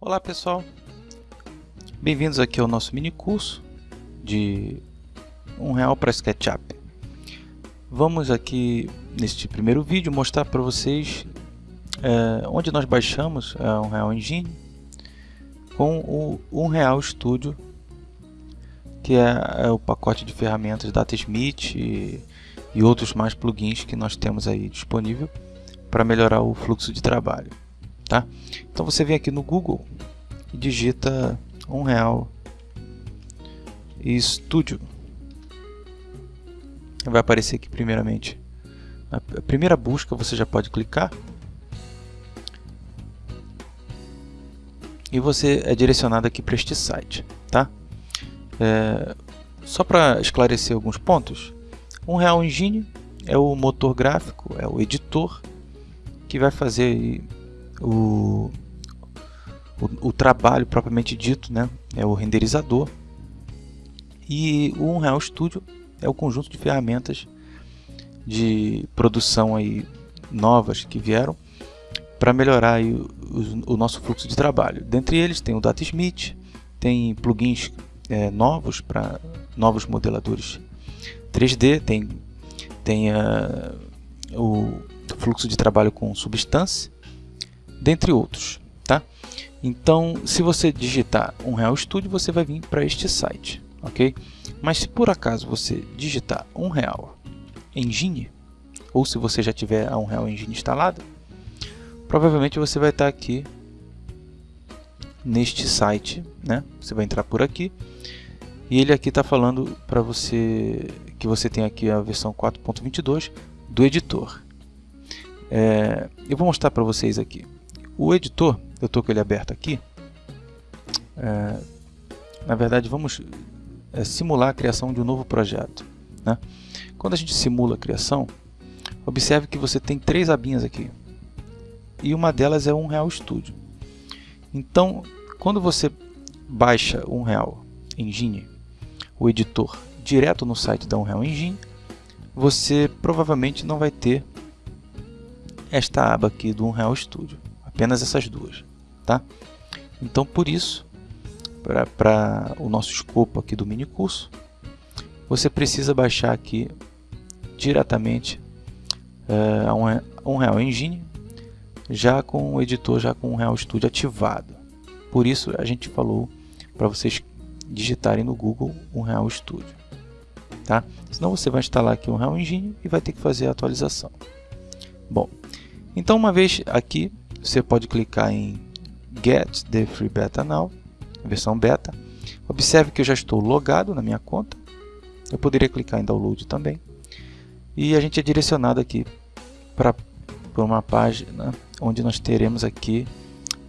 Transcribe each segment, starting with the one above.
Olá pessoal, bem-vindos aqui ao nosso mini curso de um real para SketchUp. Vamos aqui neste primeiro vídeo mostrar para vocês é, onde nós baixamos é, um real Engine com o um real Studio, que é, é, o pacote de ferramentas DataSmith e, e outros mais plugins que nós temos aí disponível para melhorar o fluxo de trabalho. Tá? Então você vem aqui no Google e digita um real e Studio. Vai aparecer aqui primeiramente. A primeira busca você já pode clicar. E você é direcionado aqui para este site. Tá? É, só para esclarecer alguns pontos. Um Real Engine é o motor gráfico, é o editor que vai fazer o, o, o, trabalho propriamente dito, né? é o renderizador. E o Unreal Studio é o conjunto de ferramentas de produção aí novas que vieram para melhorar aí o, o, nosso fluxo de trabalho. Dentre eles tem o DataSmith, tem plugins é, novos para novos modeladores 3D, tem, tem uh, o fluxo de trabalho com Substance, dentre outros. Tá? Então, se você digitar um Real Studio, você vai vir para este site, ok? Mas se por acaso você digitar um Real Engine, ou se você já tiver a um Real Engine instalado, provavelmente você vai estar aqui neste site, né? Você vai entrar por aqui e ele aqui está falando para você que você tem aqui a versão 4.22 do editor. É, eu vou mostrar para vocês aqui. O editor, eu estou com ele aberto aqui. É, na verdade, vamos é, simular a criação de um novo projeto. Né? Quando a gente simula a criação, observe que você tem três abinhas aqui. E uma delas é um Real Studio. Então, quando você baixa um Real Engine, o editor, direto no site da Unreal Engine, você provavelmente não vai ter esta aba aqui do Unreal Studio apenas essas duas, tá? Então, por isso, para o nosso escopo aqui do mini curso, você precisa baixar aqui diretamente uh, a Unreal Engine, já com o editor, já com o Unreal Studio ativado. Por isso, a gente falou para vocês digitarem no Google Unreal Studio. Tá? Senão você vai instalar aqui o Unreal Engine e vai ter que fazer a atualização. Bom, então uma vez aqui você pode clicar em Get the Free Beta Now, versão beta. Observe que eu já estou logado na minha conta. Eu poderia clicar em Download também. E a gente é direcionado aqui para uma página onde nós teremos aqui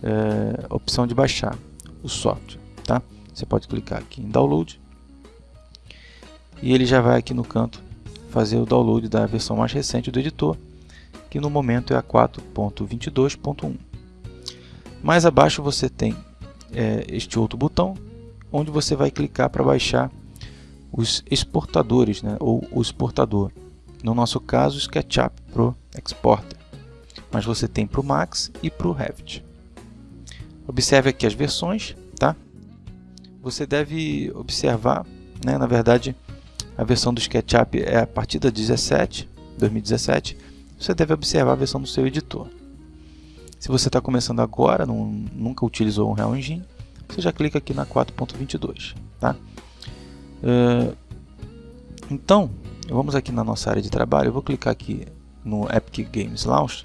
é, a opção de baixar o software. Tá? Você pode clicar aqui em Download e ele já vai aqui no canto fazer o download da versão mais recente do editor que no momento é a 4.22.1. Mais abaixo você tem é, este outro botão, onde você vai clicar para baixar os exportadores, né, ou o exportador. No nosso caso, SketchUp Pro Exporter. Mas você tem para o Max e para o Revit. Observe aqui as versões, tá? Você deve observar, né, na verdade, a versão do SketchUp é a partir da 17, 2017, você deve observar a versão do seu editor. Se você está começando agora, não, nunca utilizou um Real Engine, você já clica aqui na 4.22. Tá? Uh, então, vamos aqui na nossa área de trabalho, eu vou clicar aqui no Epic Games Launch.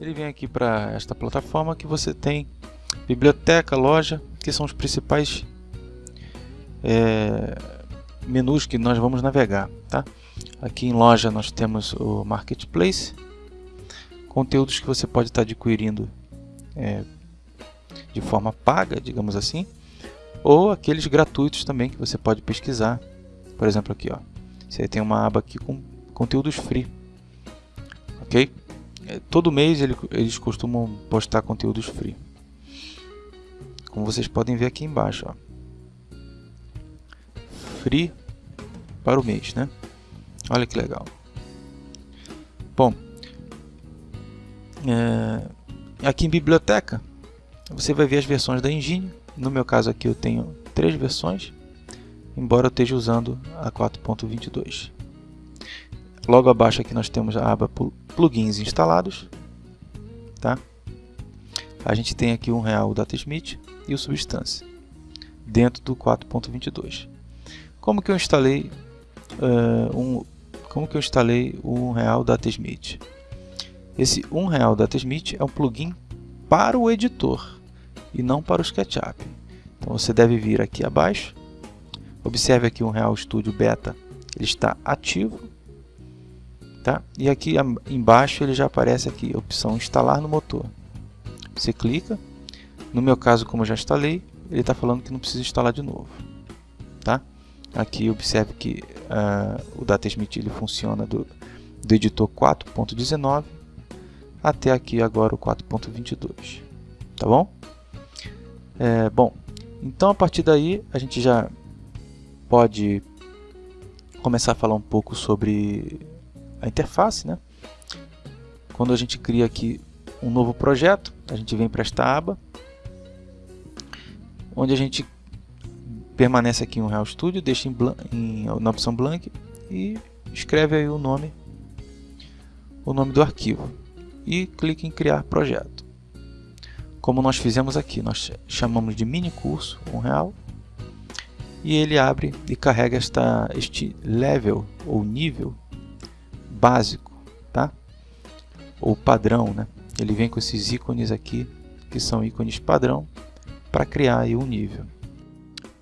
Ele vem aqui para esta plataforma que você tem biblioteca, loja, que são os principais é, menus que nós vamos navegar. Tá? Aqui em loja nós temos o Marketplace, conteúdos que você pode estar adquirindo é, de forma paga, digamos assim, ou aqueles gratuitos também que você pode pesquisar. Por exemplo, aqui, ó, você tem uma aba aqui com conteúdos free, ok? É, todo mês ele, eles costumam postar conteúdos free, como vocês podem ver aqui embaixo, ó. Free para o mês, né? Olha que legal. Bom, é, aqui em biblioteca você vai ver as versões da engine. No meu caso aqui eu tenho três versões, embora eu esteja usando a 4.22. Logo abaixo aqui nós temos a aba plugins instalados. Tá? A gente tem aqui um real o Datasmith e o Substance dentro do 4.22. Como que eu instalei uh, um como que eu instalei o real Datasmith? Esse um real Datasmith é um plugin para o editor e não para o SketchUp. Então você deve vir aqui abaixo. Observe aqui o Real Studio Beta, ele está ativo. Tá? E aqui embaixo ele já aparece aqui a opção instalar no motor. Você clica. No meu caso, como eu já instalei, ele está falando que não precisa instalar de novo. Tá? Aqui observe que uh, o Datasmith ele funciona do, do editor 4.19 até aqui agora o 4.22, tá bom? É, bom, então a partir daí a gente já pode começar a falar um pouco sobre a interface, né? Quando a gente cria aqui um novo projeto, a gente vem para esta aba, onde a gente permanece aqui em Real Studio, deixa em, em, na opção blank e escreve aí o nome, o nome do arquivo e clique em criar projeto. Como nós fizemos aqui, nós chamamos de mini curso, um real, e ele abre e carrega esta, este level ou nível básico, tá? ou padrão. Né? Ele vem com esses ícones aqui, que são ícones padrão, para criar aí um nível.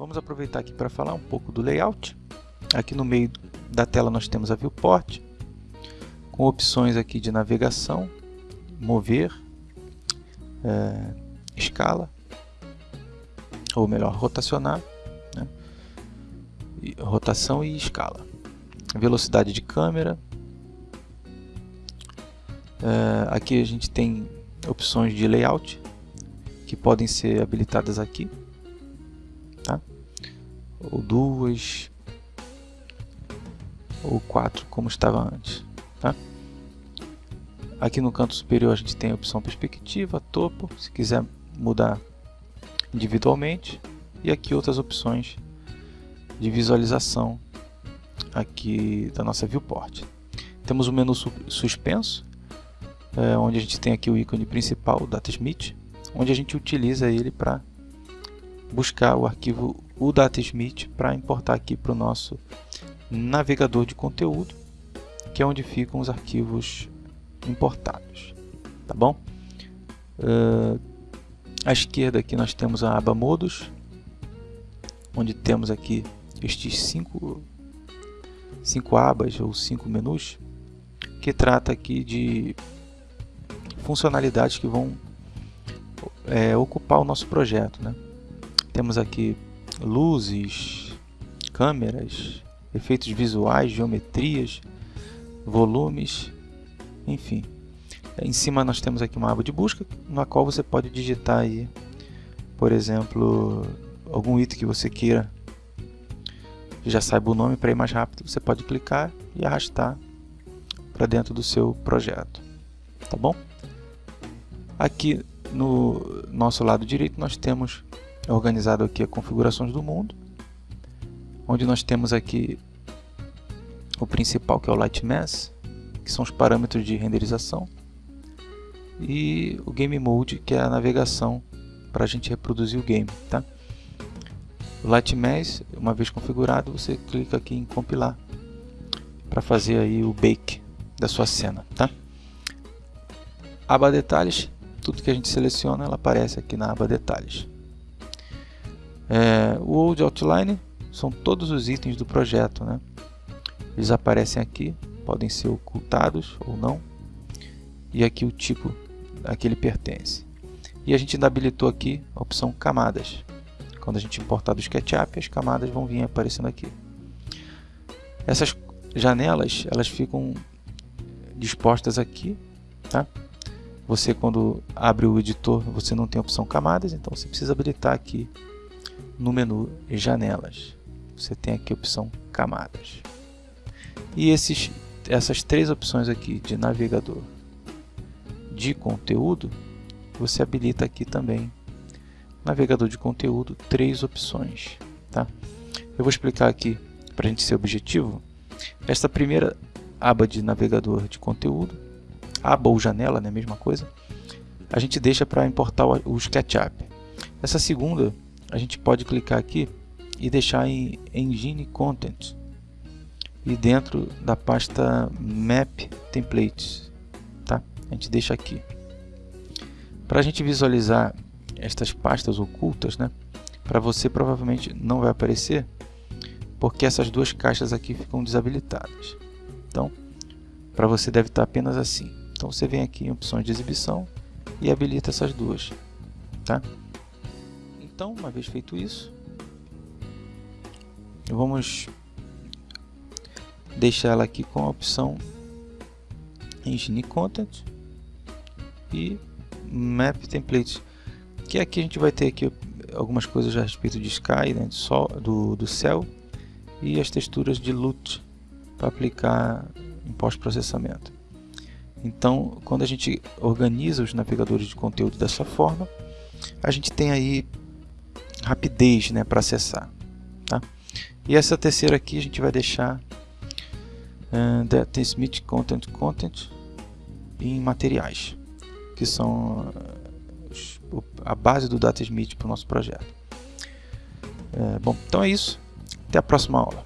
Vamos aproveitar aqui para falar um pouco do layout. Aqui no meio da tela nós temos a viewport, com opções aqui de navegação, mover, é, escala, ou melhor, rotacionar, né? rotação e escala, velocidade de câmera. É, aqui a gente tem opções de layout que podem ser habilitadas aqui? Ou duas, ou quatro, como estava antes. Tá? Aqui no canto superior a gente tem a opção perspectiva, topo, se quiser mudar individualmente. E aqui outras opções de visualização aqui da nossa viewport. Temos o menu suspenso, é, onde a gente tem aqui o ícone principal, o Datasmith, onde a gente utiliza ele para buscar o arquivo o Datasmith para importar aqui para o nosso navegador de conteúdo, que é onde ficam os arquivos importados, tá bom? Uh, à esquerda aqui nós temos a aba modos, onde temos aqui estes cinco, cinco abas ou cinco menus, que trata aqui de funcionalidades que vão é, ocupar o nosso projeto. Né? Temos aqui luzes, câmeras, efeitos visuais, geometrias, volumes, enfim. Em cima nós temos aqui uma aba de busca, na qual você pode digitar aí, por exemplo, algum item que você queira que já saiba o nome para ir mais rápido, você pode clicar e arrastar para dentro do seu projeto, tá bom? Aqui no nosso lado direito nós temos organizado aqui as configurações do mundo, onde nós temos aqui o principal que é o Light Mass, que são os parâmetros de renderização, e o Game Mode, que é a navegação para a gente reproduzir o game. Tá? O Lightmesh, uma vez configurado, você clica aqui em compilar para fazer aí o bake da sua cena. Tá? Aba detalhes, tudo que a gente seleciona, ela aparece aqui na aba detalhes. É, o Old Outline são todos os itens do projeto, né? Eles aparecem aqui podem ser ocultados ou não. E aqui o tipo a que ele pertence. E a gente ainda habilitou aqui a opção camadas. Quando a gente importar do SketchUp, as camadas vão vir aparecendo aqui. Essas janelas, elas ficam dispostas aqui, tá? Você quando abre o editor, você não tem a opção camadas, então você precisa habilitar aqui no menu janelas. Você tem aqui a opção camadas. E esses essas três opções aqui de navegador de conteúdo, você habilita aqui também navegador de conteúdo, três opções. Tá? Eu vou explicar aqui, para a gente ser objetivo, esta primeira aba de navegador de conteúdo, aba ou janela, né, mesma coisa, a gente deixa para importar o SketchUp. Essa segunda, a gente pode clicar aqui e deixar em Engine Content e dentro da pasta Map Templates, tá? A gente deixa aqui. Para a gente visualizar estas pastas ocultas, né? Para você provavelmente não vai aparecer, porque essas duas caixas aqui ficam desabilitadas. Então, para você deve estar apenas assim. Então você vem aqui em opções de exibição e habilita essas duas, tá? Então, uma vez feito isso, vamos deixar ela aqui com a opção Engine Content e Map Templates, que aqui a gente vai ter aqui algumas coisas a respeito de Sky, né, do, sol, do, do céu e as texturas de LUT para aplicar em pós-processamento. Então, quando a gente organiza os navegadores de conteúdo dessa forma, a gente tem aí rapidez né, para acessar. Tá? E essa terceira aqui a gente vai deixar uh, Data Smith Content Content em materiais, que são uh, a base do Data Smith para o nosso projeto. É, bom, então é isso. Até a próxima aula.